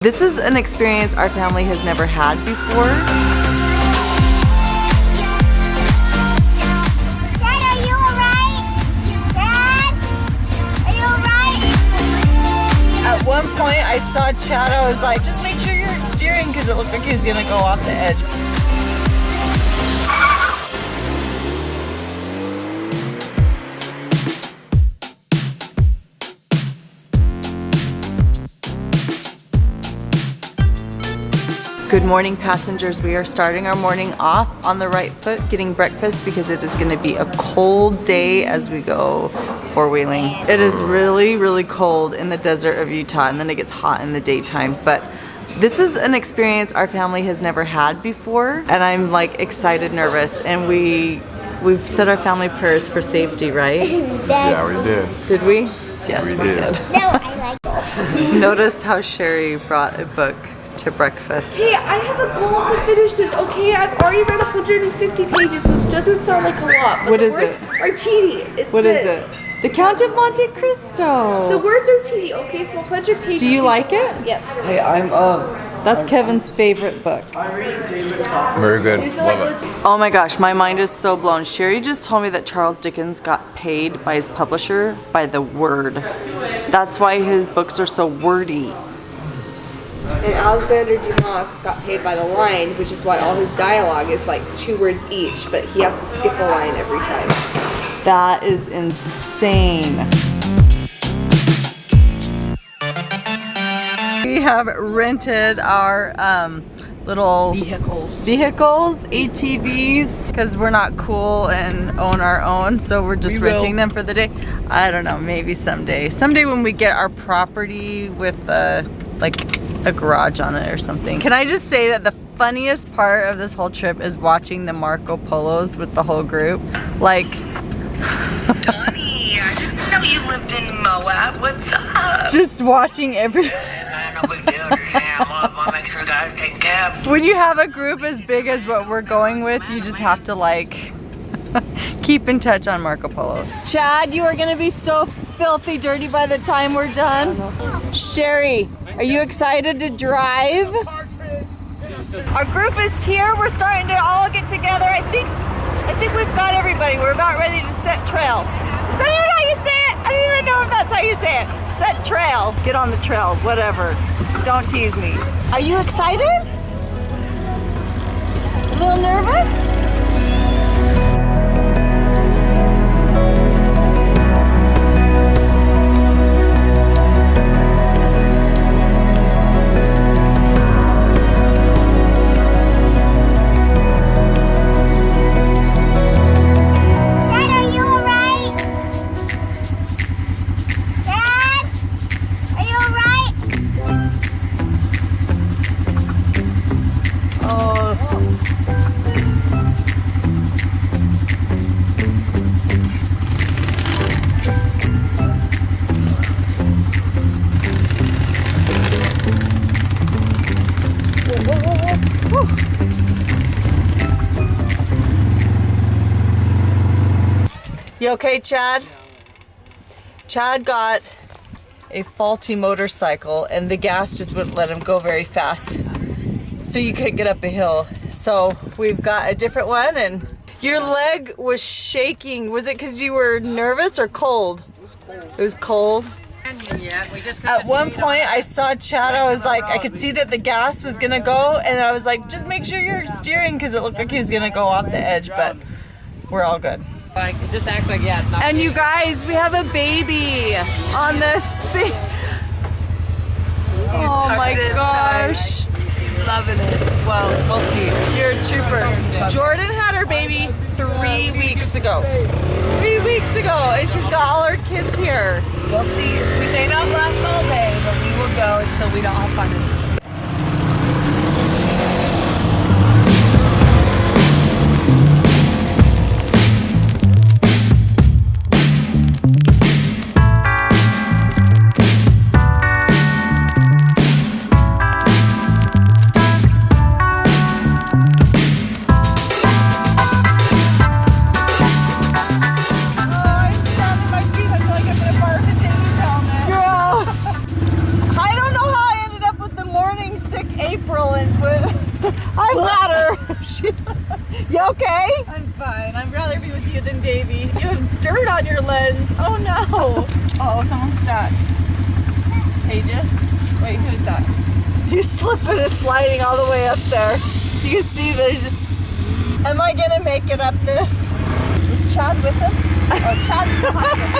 This is an experience our family has never had before. Dad, are you alright? Dad, are you alright? At one point I saw Chad, I was like, just make sure you're steering because it looked like he was gonna go off the edge. Good morning passengers. We are starting our morning off on the right foot getting breakfast because it is going to be a cold day as we go four-wheeling. It is really really cold in the desert of Utah and then it gets hot in the daytime but this is an experience our family has never had before and I'm like excited nervous and we we've said our family prayers for safety right? Yeah, we did. Did we? Yes We we, did. did. No, I like Notice how Sherry brought a book to breakfast. Hey, I have a goal to finish this, okay? I've already read 150 pages, which doesn't sound like a lot. But What the is words it? Are teeny. It's What is this. it? The Count of Monte Cristo. The words are teeny, okay? So 100 pages. Do you like it? Yes. Hey, I'm uh That's Kevin's favorite book. Very good. Is it like Love it. Oh my gosh, my mind is so blown. Sherry just told me that Charles Dickens got paid by his publisher by the word. That's why his books are so wordy. And Alexander Dumas got paid by the line, which is why all his dialogue is like two words each, but he has to skip a line every time. That is insane. We have rented our um, little vehicles. vehicles, ATVs, because we're not cool and own our own, so we're just We will. renting them for the day. I don't know, maybe someday. Someday when we get our property with the, like a garage on it or something. Can I just say that the funniest part of this whole trip is watching the Marco Polos with the whole group. Like, Donnie, I didn't know you lived in Moab. What's up? just watching every, Man, no big deal. Just hang out. I'll make sure guys take cab. when you have a group as big as what we're going with, you just have to like, keep in touch on Marco Polo. Chad, you are gonna be so filthy dirty by the time we're done. Sherry, are you excited to drive? Our group is here. We're starting to all get together. I think I think we've got everybody. We're about ready to set trail. Is that even how you say it? I don't even know if that's how you say it. Set trail. Get on the trail, whatever. Don't tease me. Are you excited? A little nervous? You okay, Chad? Chad got a faulty motorcycle and the gas just wouldn't let him go very fast. So you couldn't get up a hill. So we've got a different one and your leg was shaking. Was it because you were nervous or cold? It was cold? It was cold. At one point I saw Chad, I was like, I could see that the gas was gonna go and I was like, just make sure you're steering because it looked like he was gonna go off the edge, but we're all good. Like it just acts like yeah, it's not. And you guys, we have a baby on this thing. oh my gosh. Loving it. Well, we'll see. You're a trooper. Jordan had her baby three weeks ago. Three weeks ago, and she's got all her kids here. We'll see. We may not last all day, but we will go until we don't have fun She's. You okay? I'm fine. I'd rather be with you than Davy. You have dirt on your lens. Oh no. Oh, someone's stuck. Pages? Wait, who's that? You slipping and sliding all the way up there. You can see they just. Am I gonna make it up this? Is Chad with him? Oh, Chad's behind him.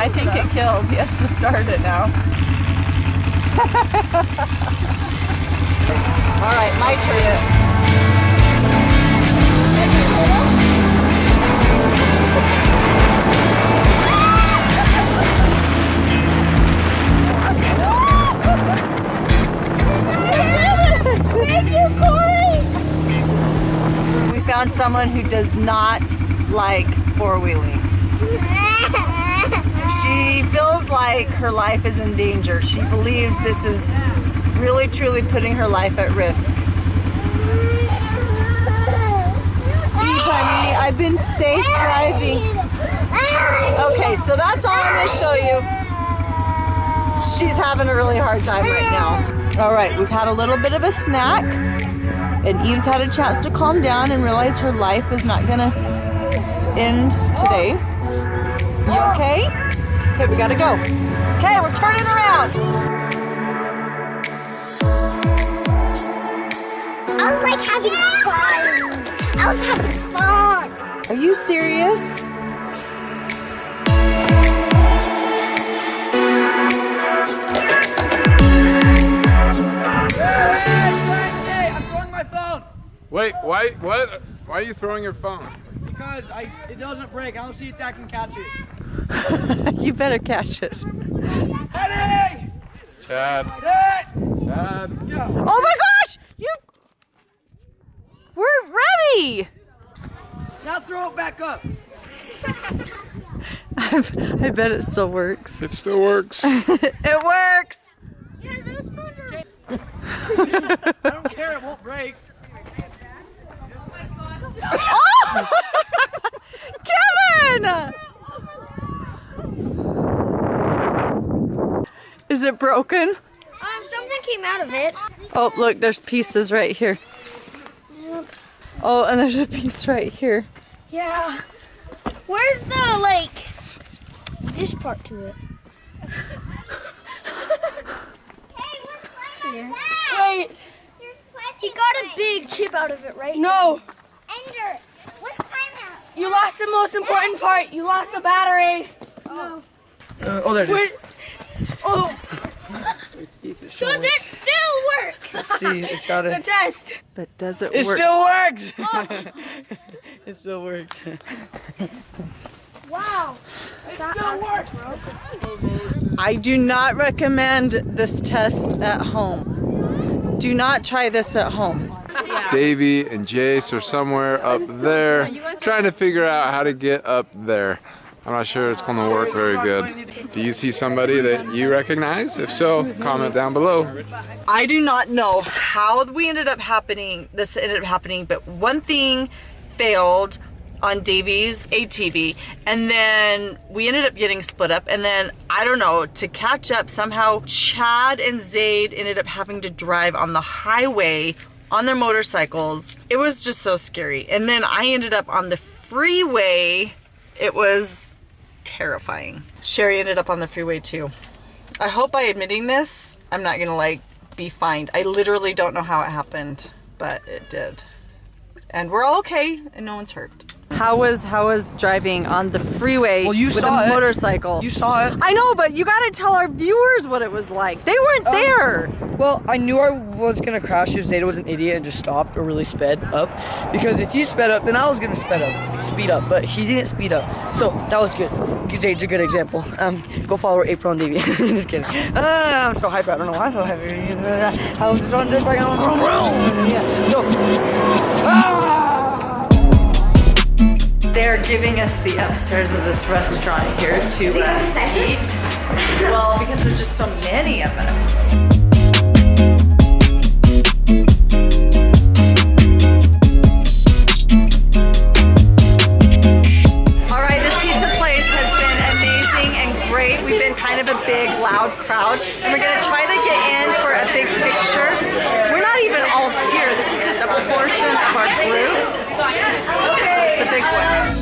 I think it killed. He has to start it now. All right, my turn. We found someone who does not like four wheeling. She feels like her life is in danger. She believes this is really truly putting her life at risk. Honey, I've been safe driving. Okay, so that's all I'm gonna show you. She's having a really hard time right now. All right, we've had a little bit of a snack, and Eve's had a chance to calm down and realize her life is not gonna end today. You okay? Okay, we gotta go. Okay, we're turning around. I was like having fun. I was having fun. Are you serious? I'm throwing my phone Wait, why? What? Why are you throwing your phone? because I it doesn't break. I don't see if that can catch it. you better catch it. Ready? Chad. Set. Chad. Go. Oh my gosh! You. We're ready! Now throw it back up. I bet it still works. It still works. It works! Yeah, those phones are I don't care. It won't break. Oh! Kevin! Is it broken? Um, something came out of it. Oh, look, there's pieces right here. Oh, and there's a piece right here. Yeah. Where's the like this part to it? Hey, Wait. He got a big chip out of it, right? No. Ender, what's time out? You lost the most important part. You lost the battery. Uh, oh, there it is. Oh, Does it still work? Let's see. It's got the a. test. But does it It work? Oh. It still works. it still works. Wow. It still works. Bro. I do not recommend this test at home. Do not try this at home. Davy and Jace are somewhere up there trying to figure out how to get up there. I'm not sure it's going to work very good. Do you see somebody that you recognize? If so, comment down below. I do not know how we ended up happening, this ended up happening, but one thing failed on Davy's ATV and then we ended up getting split up and then I don't know to catch up somehow Chad and Zaid ended up having to drive on the highway on their motorcycles it was just so scary and then I ended up on the freeway it was terrifying Sherry ended up on the freeway too I hope by admitting this, I'm not gonna like be fined. I literally don't know how it happened, but it did. And we're all okay and no one's hurt. How was how was driving on the freeway Well, you with saw a it. motorcycle? You saw it. I know, but you gotta tell our viewers what it was like. They weren't um, there. Well, I knew I was gonna crash if Zeta was an idiot and just stopped or really sped up. Because if he sped up, then I was gonna sped up, speed up. But he didn't speed up, so that was good. Zade's a good example. Um, go follow April and Davey. just kidding. Uh, I'm so hyper. I don't know why I'm so hyper. I was just on this bike. Yeah. So, They're giving us the upstairs of this restaurant here to uh, eat. Well, because there's just so many of us. Big loud crowd and we're gonna try to get in for a big picture. We're not even all here. This is just a portion of our group. It's the big one.